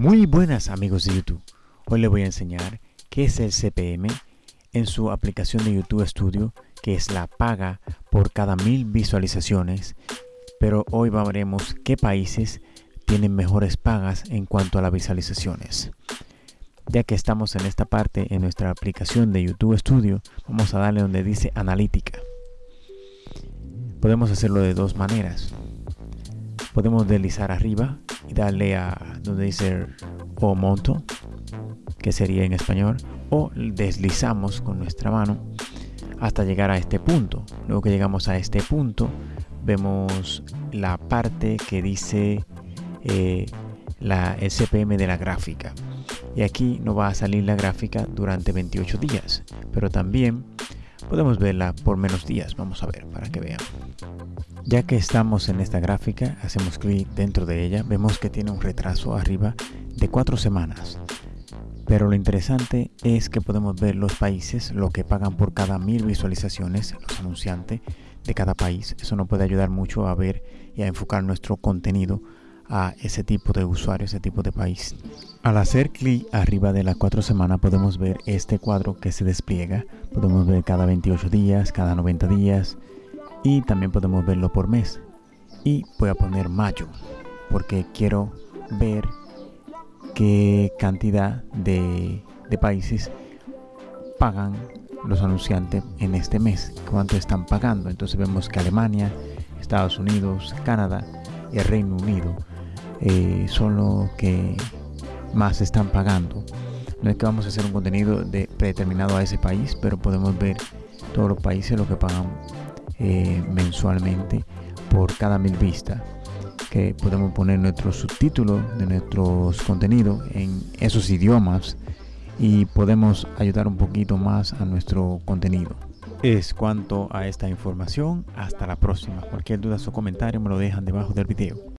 Muy buenas amigos de YouTube. Hoy les voy a enseñar qué es el CPM en su aplicación de YouTube Studio, que es la paga por cada mil visualizaciones. Pero hoy veremos qué países tienen mejores pagas en cuanto a las visualizaciones. Ya que estamos en esta parte en nuestra aplicación de YouTube Studio, vamos a darle donde dice analítica. Podemos hacerlo de dos maneras. Podemos deslizar arriba y darle a donde dice o monto, que sería en español, o deslizamos con nuestra mano hasta llegar a este punto. Luego que llegamos a este punto, vemos la parte que dice eh, la, el CPM de la gráfica. Y aquí no va a salir la gráfica durante 28 días, pero también podemos verla por menos días. Vamos a ver para que vean. Ya que estamos en esta gráfica, hacemos clic dentro de ella, vemos que tiene un retraso arriba de cuatro semanas. Pero lo interesante es que podemos ver los países, lo que pagan por cada mil visualizaciones, los anunciantes de cada país. Eso nos puede ayudar mucho a ver y a enfocar nuestro contenido a ese tipo de usuario, ese tipo de país. Al hacer clic arriba de las cuatro semanas podemos ver este cuadro que se despliega. Podemos ver cada 28 días, cada 90 días y también podemos verlo por mes. Y voy a poner mayo porque quiero ver qué cantidad de, de países pagan los anunciantes en este mes, cuánto están pagando. Entonces vemos que Alemania, Estados Unidos, Canadá y el Reino Unido eh, son los que más están pagando. No es que vamos a hacer un contenido de, predeterminado a ese país, pero podemos ver todos los países lo que pagan eh, mensualmente por cada mil vistas que podemos poner nuestros subtítulos de nuestros contenidos en esos idiomas y podemos ayudar un poquito más a nuestro contenido. Es cuanto a esta información, hasta la próxima. Cualquier duda o comentario me lo dejan debajo del video.